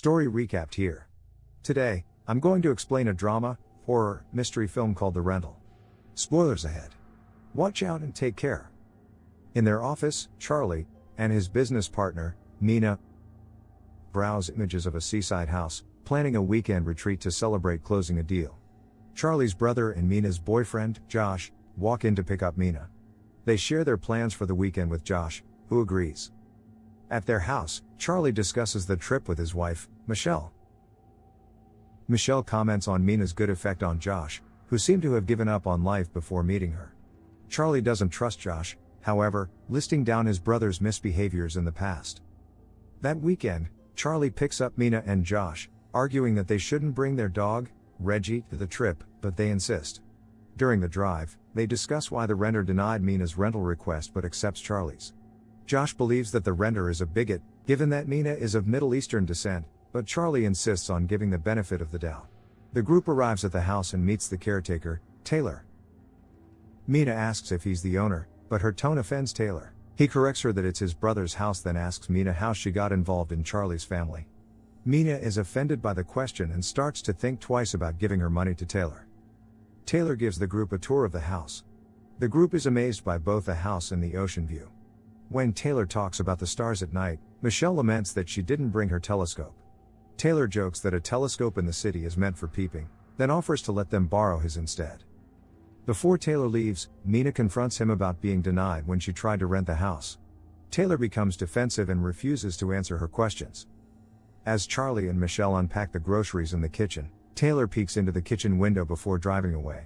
Story recapped here. Today, I'm going to explain a drama, horror, mystery film called The Rental. Spoilers ahead. Watch out and take care. In their office, Charlie and his business partner, Mina, browse images of a seaside house, planning a weekend retreat to celebrate closing a deal. Charlie's brother and Mina's boyfriend, Josh, walk in to pick up Mina. They share their plans for the weekend with Josh, who agrees. At their house, Charlie discusses the trip with his wife, Michelle. Michelle comments on Mina's good effect on Josh, who seemed to have given up on life before meeting her. Charlie doesn't trust Josh, however, listing down his brother's misbehaviors in the past. That weekend, Charlie picks up Mina and Josh, arguing that they shouldn't bring their dog, Reggie, to the trip, but they insist. During the drive, they discuss why the renter denied Mina's rental request but accepts Charlie's. Josh believes that the renter is a bigot, given that Mina is of Middle Eastern descent, but Charlie insists on giving the benefit of the doubt. The group arrives at the house and meets the caretaker, Taylor. Mina asks if he's the owner, but her tone offends Taylor. He corrects her that it's his brother's house, then asks Mina how she got involved in Charlie's family. Mina is offended by the question and starts to think twice about giving her money to Taylor. Taylor gives the group a tour of the house. The group is amazed by both the house and the ocean view. When Taylor talks about the stars at night, Michelle laments that she didn't bring her telescope. Taylor jokes that a telescope in the city is meant for peeping, then offers to let them borrow his instead. Before Taylor leaves, Mina confronts him about being denied when she tried to rent the house. Taylor becomes defensive and refuses to answer her questions. As Charlie and Michelle unpack the groceries in the kitchen, Taylor peeks into the kitchen window before driving away.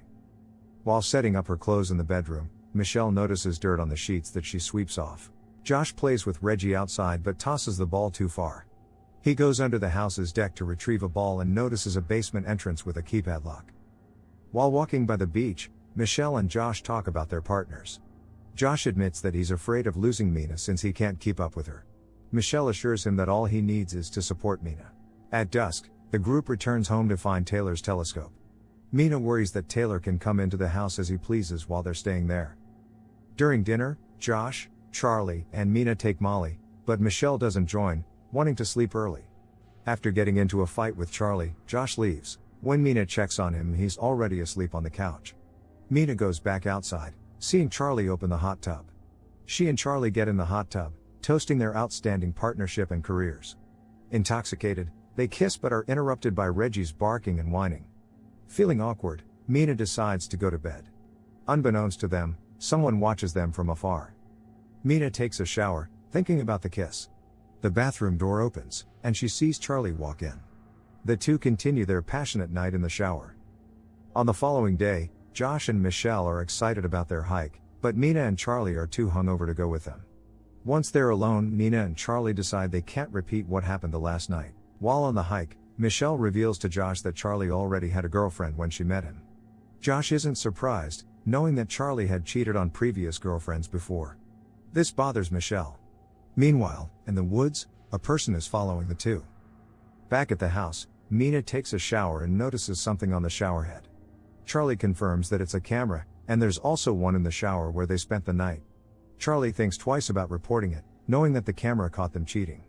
While setting up her clothes in the bedroom, Michelle notices dirt on the sheets that she sweeps off. Josh plays with Reggie outside but tosses the ball too far. He goes under the house's deck to retrieve a ball and notices a basement entrance with a keypad lock. While walking by the beach, Michelle and Josh talk about their partners. Josh admits that he's afraid of losing Mina since he can't keep up with her. Michelle assures him that all he needs is to support Mina. At dusk, the group returns home to find Taylor's telescope. Mina worries that Taylor can come into the house as he pleases while they're staying there. During dinner, Josh, Charlie, and Mina take Molly, but Michelle doesn't join, wanting to sleep early. After getting into a fight with Charlie, Josh leaves. When Mina checks on him, he's already asleep on the couch. Mina goes back outside, seeing Charlie open the hot tub. She and Charlie get in the hot tub, toasting their outstanding partnership and careers. Intoxicated, they kiss but are interrupted by Reggie's barking and whining. Feeling awkward, Mina decides to go to bed. Unbeknownst to them, someone watches them from afar. Mina takes a shower, thinking about the kiss. The bathroom door opens, and she sees Charlie walk in. The two continue their passionate night in the shower. On the following day, Josh and Michelle are excited about their hike, but Mina and Charlie are too hungover to go with them. Once they're alone, Mina and Charlie decide they can't repeat what happened the last night. While on the hike, Michelle reveals to Josh that Charlie already had a girlfriend when she met him. Josh isn't surprised, knowing that Charlie had cheated on previous girlfriends before. This bothers Michelle. Meanwhile, in the woods, a person is following the two. Back at the house, Mina takes a shower and notices something on the showerhead. Charlie confirms that it's a camera, and there's also one in the shower where they spent the night. Charlie thinks twice about reporting it, knowing that the camera caught them cheating.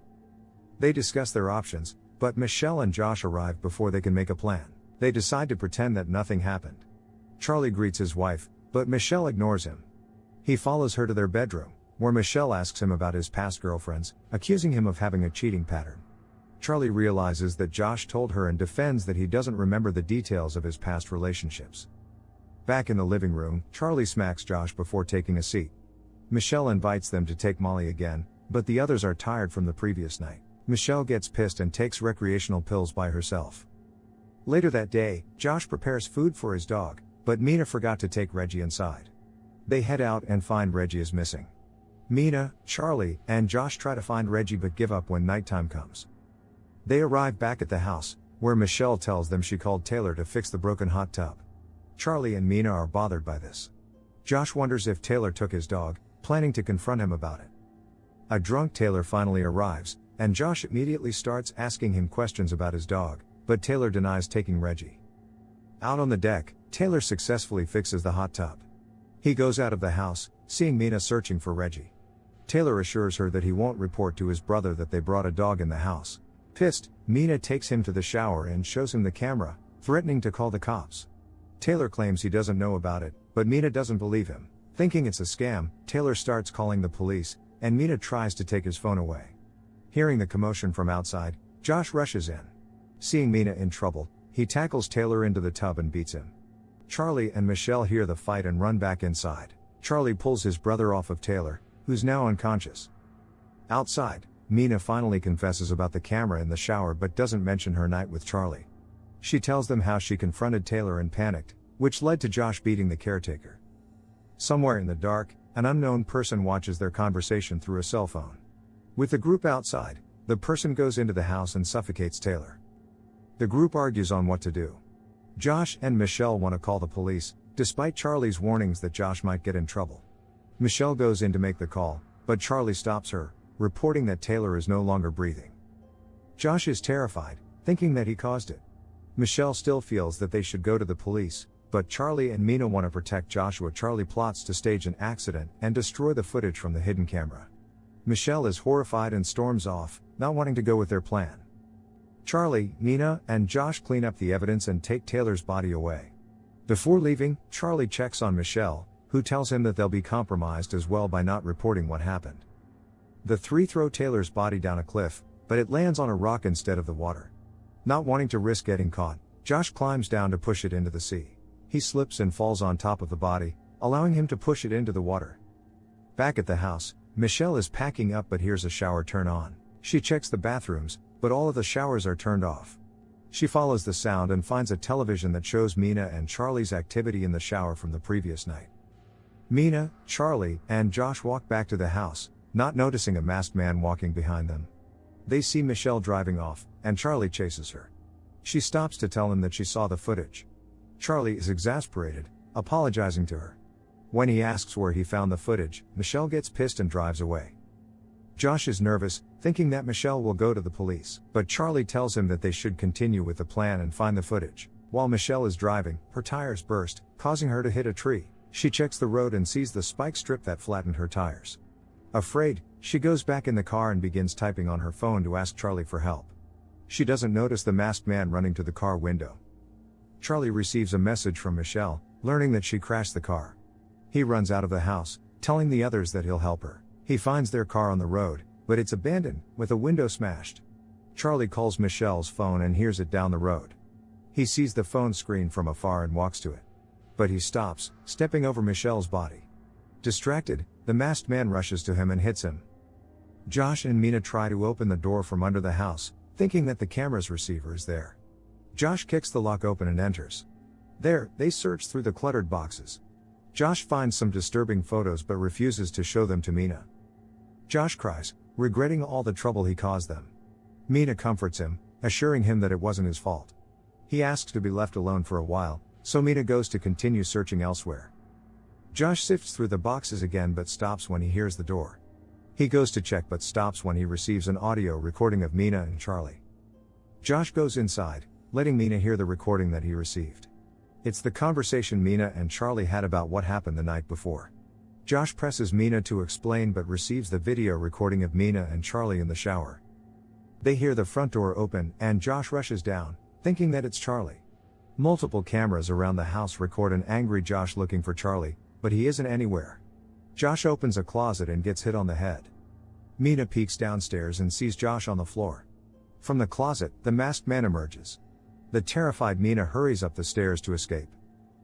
They discuss their options, but Michelle and Josh arrive before they can make a plan. They decide to pretend that nothing happened. Charlie greets his wife, but Michelle ignores him. He follows her to their bedroom, where Michelle asks him about his past girlfriends, accusing him of having a cheating pattern. Charlie realizes that Josh told her and defends that he doesn't remember the details of his past relationships. Back in the living room, Charlie smacks Josh before taking a seat. Michelle invites them to take Molly again, but the others are tired from the previous night. Michelle gets pissed and takes recreational pills by herself. Later that day, Josh prepares food for his dog, but Mina forgot to take Reggie inside. They head out and find Reggie is missing. Mina, Charlie, and Josh try to find Reggie but give up when nighttime comes. They arrive back at the house, where Michelle tells them she called Taylor to fix the broken hot tub. Charlie and Mina are bothered by this. Josh wonders if Taylor took his dog, planning to confront him about it. A drunk Taylor finally arrives, and Josh immediately starts asking him questions about his dog, but Taylor denies taking Reggie. Out on the deck, Taylor successfully fixes the hot tub. He goes out of the house, seeing Mina searching for Reggie. Taylor assures her that he won't report to his brother that they brought a dog in the house. Pissed, Mina takes him to the shower and shows him the camera, threatening to call the cops. Taylor claims he doesn't know about it, but Mina doesn't believe him. Thinking it's a scam, Taylor starts calling the police, and Mina tries to take his phone away. Hearing the commotion from outside, Josh rushes in. Seeing Mina in trouble, he tackles Taylor into the tub and beats him. Charlie and Michelle hear the fight and run back inside. Charlie pulls his brother off of Taylor, who's now unconscious. Outside, Mina finally confesses about the camera in the shower but doesn't mention her night with Charlie. She tells them how she confronted Taylor and panicked, which led to Josh beating the caretaker. Somewhere in the dark, an unknown person watches their conversation through a cell phone. With the group outside, the person goes into the house and suffocates Taylor. The group argues on what to do. Josh and Michelle want to call the police, despite Charlie's warnings that Josh might get in trouble. Michelle goes in to make the call, but Charlie stops her, reporting that Taylor is no longer breathing. Josh is terrified, thinking that he caused it. Michelle still feels that they should go to the police, but Charlie and Mina want to protect Joshua. Charlie plots to stage an accident and destroy the footage from the hidden camera. Michelle is horrified and storms off, not wanting to go with their plan. Charlie, Mina, and Josh clean up the evidence and take Taylor's body away. Before leaving, Charlie checks on Michelle, who tells him that they'll be compromised as well by not reporting what happened. The three throw Taylor's body down a cliff, but it lands on a rock instead of the water. Not wanting to risk getting caught, Josh climbs down to push it into the sea. He slips and falls on top of the body, allowing him to push it into the water. Back at the house, Michelle is packing up but hears a shower turn on. She checks the bathrooms, but all of the showers are turned off. She follows the sound and finds a television that shows Mina and Charlie's activity in the shower from the previous night. Mina, Charlie, and Josh walk back to the house, not noticing a masked man walking behind them. They see Michelle driving off, and Charlie chases her. She stops to tell him that she saw the footage. Charlie is exasperated, apologizing to her. When he asks where he found the footage, Michelle gets pissed and drives away. Josh is nervous, thinking that Michelle will go to the police, but Charlie tells him that they should continue with the plan and find the footage. While Michelle is driving, her tires burst, causing her to hit a tree. She checks the road and sees the spike strip that flattened her tires. Afraid, she goes back in the car and begins typing on her phone to ask Charlie for help. She doesn't notice the masked man running to the car window. Charlie receives a message from Michelle, learning that she crashed the car. He runs out of the house, telling the others that he'll help her. He finds their car on the road, but it's abandoned, with a window smashed. Charlie calls Michelle's phone and hears it down the road. He sees the phone screen from afar and walks to it. But he stops, stepping over Michelle's body. Distracted, the masked man rushes to him and hits him. Josh and Mina try to open the door from under the house, thinking that the camera's receiver is there. Josh kicks the lock open and enters. There, they search through the cluttered boxes. Josh finds some disturbing photos but refuses to show them to Mina. Josh cries, regretting all the trouble he caused them. Mina comforts him, assuring him that it wasn't his fault. He asks to be left alone for a while, so Mina goes to continue searching elsewhere. Josh sifts through the boxes again but stops when he hears the door. He goes to check but stops when he receives an audio recording of Mina and Charlie. Josh goes inside, letting Mina hear the recording that he received. It's the conversation Mina and Charlie had about what happened the night before. Josh presses Mina to explain but receives the video recording of Mina and Charlie in the shower. They hear the front door open and Josh rushes down, thinking that it's Charlie. Multiple cameras around the house record an angry Josh looking for Charlie, but he isn't anywhere. Josh opens a closet and gets hit on the head. Mina peeks downstairs and sees Josh on the floor. From the closet, the masked man emerges. The terrified Mina hurries up the stairs to escape.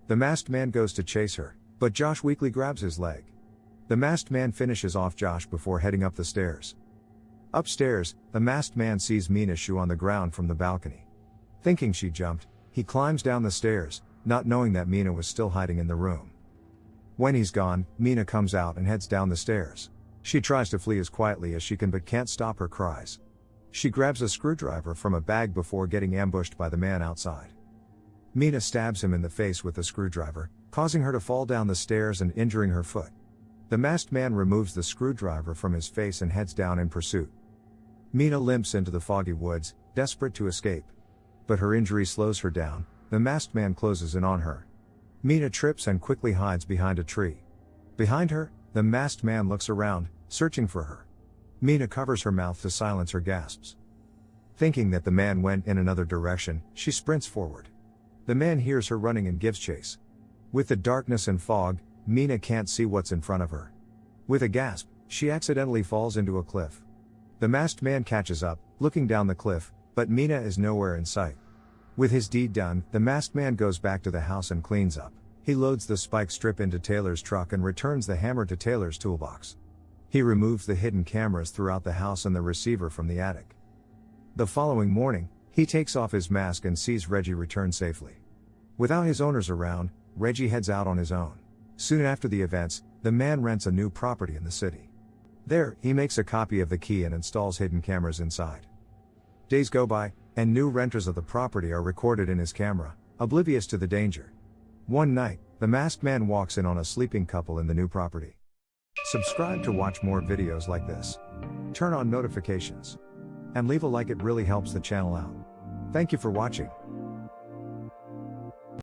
The masked man goes to chase her, but Josh weakly grabs his leg. The masked man finishes off Josh before heading up the stairs. Upstairs, the masked man sees Mina's shoe on the ground from the balcony. Thinking she jumped, he climbs down the stairs, not knowing that Mina was still hiding in the room. When he's gone, Mina comes out and heads down the stairs. She tries to flee as quietly as she can but can't stop her cries. She grabs a screwdriver from a bag before getting ambushed by the man outside. Mina stabs him in the face with the screwdriver, causing her to fall down the stairs and injuring her foot. The masked man removes the screwdriver from his face and heads down in pursuit. Mina limps into the foggy woods, desperate to escape. But her injury slows her down, the masked man closes in on her. Mina trips and quickly hides behind a tree. Behind her, the masked man looks around, searching for her. Mina covers her mouth to silence her gasps. Thinking that the man went in another direction, she sprints forward. The man hears her running and gives chase. With the darkness and fog, Mina can't see what's in front of her. With a gasp, she accidentally falls into a cliff. The masked man catches up, looking down the cliff, but Mina is nowhere in sight. With his deed done, the masked man goes back to the house and cleans up. He loads the spike strip into Taylor's truck and returns the hammer to Taylor's toolbox. He removes the hidden cameras throughout the house and the receiver from the attic. The following morning, he takes off his mask and sees Reggie return safely. Without his owners around, Reggie heads out on his own. Soon after the events, the man rents a new property in the city. There, he makes a copy of the key and installs hidden cameras inside. Days go by, and new renters of the property are recorded in his camera, oblivious to the danger. One night, the masked man walks in on a sleeping couple in the new property. Subscribe to watch more videos like this. Turn on notifications. And leave a like, it really helps the channel out. Thank you for watching.